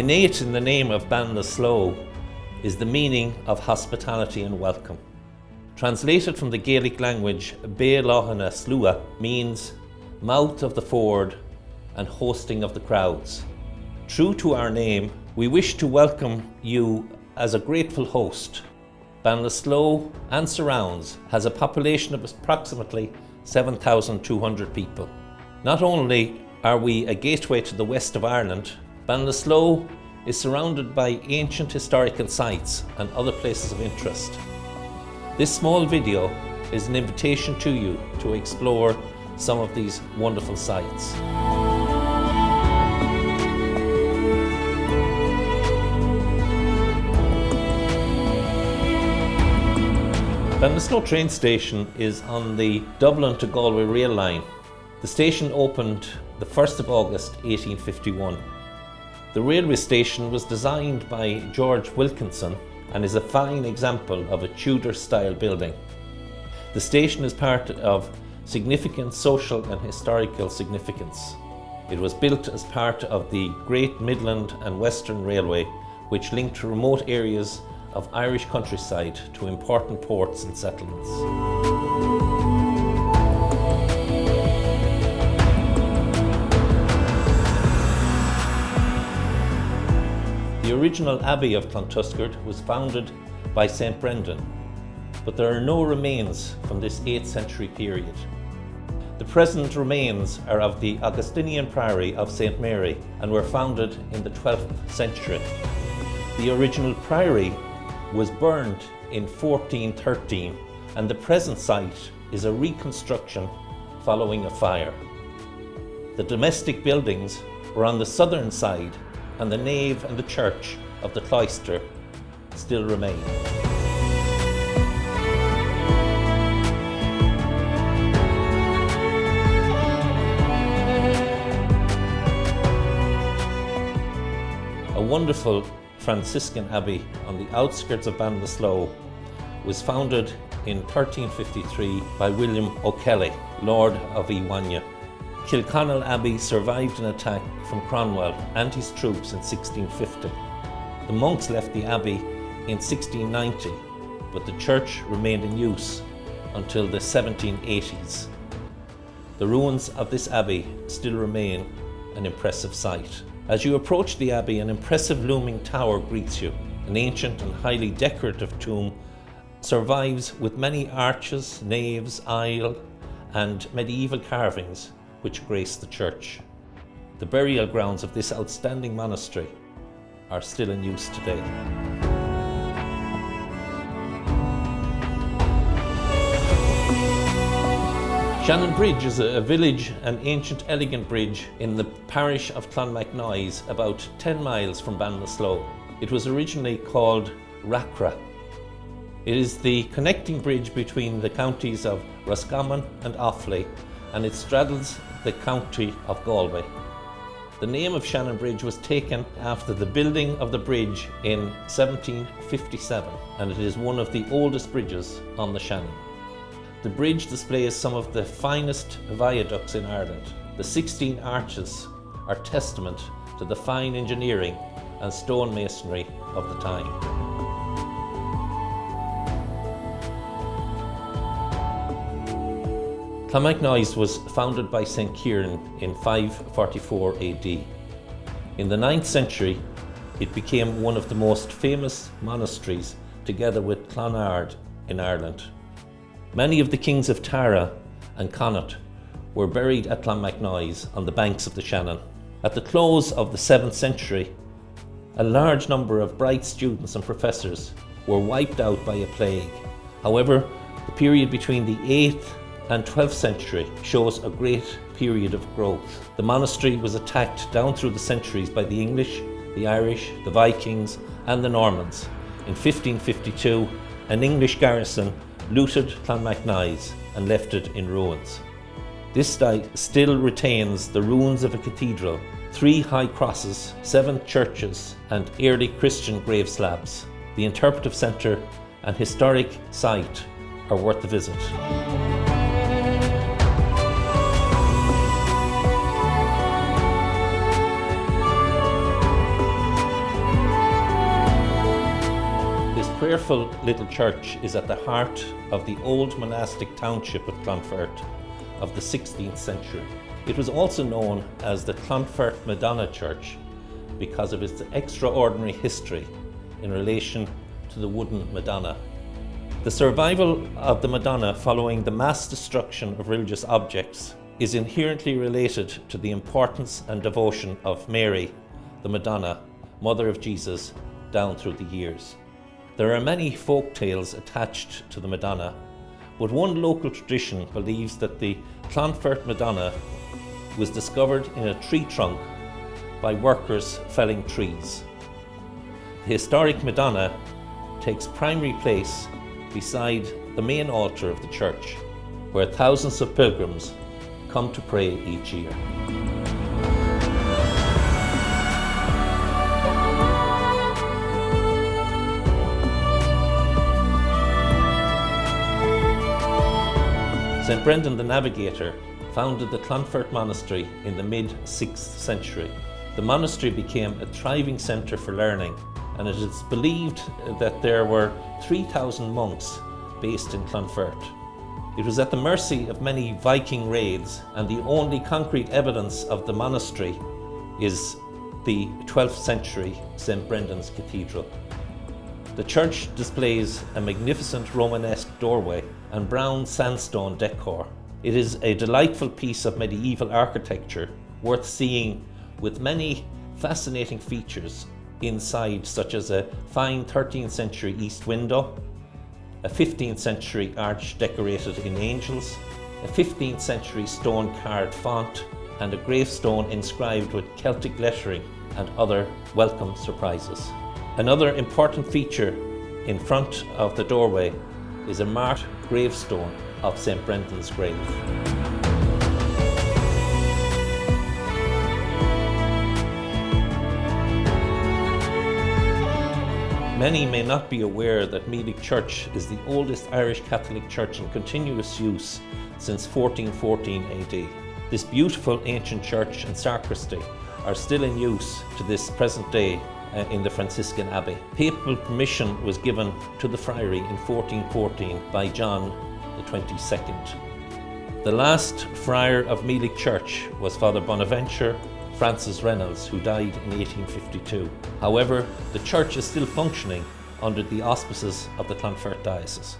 Innate in the name of Ballinasloe is the meaning of hospitality and welcome. Translated from the Gaelic language, Bealahana Slua means mouth of the ford and hosting of the crowds. True to our name, we wish to welcome you as a grateful host. Ballinasloe and surrounds has a population of approximately 7,200 people. Not only are we a gateway to the west of Ireland, Ballinasloe is surrounded by ancient historical sites and other places of interest. This small video is an invitation to you to explore some of these wonderful sites. Ballinasloe train station is on the Dublin to Galway rail line. The station opened the 1st of August 1851. The railway station was designed by George Wilkinson and is a fine example of a Tudor style building. The station is part of significant social and historical significance. It was built as part of the Great Midland and Western Railway which linked remote areas of Irish countryside to important ports and settlements. Original Abbey of Clontuskert was founded by St Brendan, but there are no remains from this 8th century period. The present remains are of the Augustinian Priory of St Mary and were founded in the 12th century. The original priory was burned in 1413 and the present site is a reconstruction following a fire. The domestic buildings were on the southern side and the nave and the church of the cloister still remain. A wonderful Franciscan Abbey on the outskirts of Ballinasloe was founded in 1353 by William O'Kelly, Lord of Iwanya. Kilconnell Abbey survived an attack from Cromwell and his troops in 1650. The monks left the abbey in 1690, but the church remained in use until the 1780s. The ruins of this abbey still remain an impressive sight. As you approach the abbey, an impressive looming tower greets you. An ancient and highly decorative tomb survives with many arches, naves, aisle and medieval carvings which grace the church. The burial grounds of this outstanding monastery are still in use today. Shannon Bridge is a village, an ancient elegant bridge in the parish of Clonmacnoise, about 10 miles from Ballinasloe. It was originally called Racra. It is the connecting bridge between the counties of Roscommon and Offaly and it straddles the county of Galway. The name of Shannon Bridge was taken after the building of the bridge in 1757 and it is one of the oldest bridges on the Shannon. The bridge displays some of the finest viaducts in Ireland. The 16 arches are testament to the fine engineering and stonemasonry of the time. Clonmacnoise was founded by St. Kieran in 544 AD. In the 9th century, it became one of the most famous monasteries together with Clonard in Ireland. Many of the kings of Tara and Connaught were buried at Clonmacnoise on the banks of the Shannon. At the close of the 7th century, a large number of bright students and professors were wiped out by a plague. However, the period between the 8th and 12th century shows a great period of growth. The monastery was attacked down through the centuries by the English, the Irish, the Vikings and the Normans. In 1552, an English garrison looted Clonmacnoise and left it in ruins. This site still retains the ruins of a cathedral, three high crosses, seven churches and early Christian grave slabs. The interpretive centre and historic site are worth a visit. Prayerful little church is at the heart of the old monastic township of Clonfert of the 16th century. It was also known as the Clonfert Madonna Church because of its extraordinary history in relation to the wooden Madonna. The survival of the Madonna following the mass destruction of religious objects is inherently related to the importance and devotion of Mary, the Madonna, Mother of Jesus, down through the years. There are many folk tales attached to the Madonna, but one local tradition believes that the Clonfert Madonna was discovered in a tree trunk by workers felling trees. The historic Madonna takes primary place beside the main altar of the church, where thousands of pilgrims come to pray each year. St Brendan the Navigator founded the Clonfert Monastery in the mid-6th century. The monastery became a thriving centre for learning and it is believed that there were 3,000 monks based in Clonfert. It was at the mercy of many Viking raids and the only concrete evidence of the monastery is the 12th century St Brendan's Cathedral. The church displays a magnificent Romanesque doorway and brown sandstone decor. It is a delightful piece of medieval architecture worth seeing with many fascinating features inside such as a fine 13th century east window, a 15th century arch decorated in angels, a 15th century stone carved font and a gravestone inscribed with Celtic lettering and other welcome surprises. Another important feature in front of the doorway is a marked gravestone of St Brendan's grave. Many may not be aware that Meelick Church is the oldest Irish Catholic church in continuous use since 1414 AD. This beautiful ancient church and sacristy are still in use to this present day uh, in the Franciscan Abbey. Papal permission was given to the friary in 1414 by John the 22nd. The last friar of Meelick Church was Father Bonaventure Francis Reynolds, who died in 1852. However, the church is still functioning under the auspices of the Clonfert Diocese.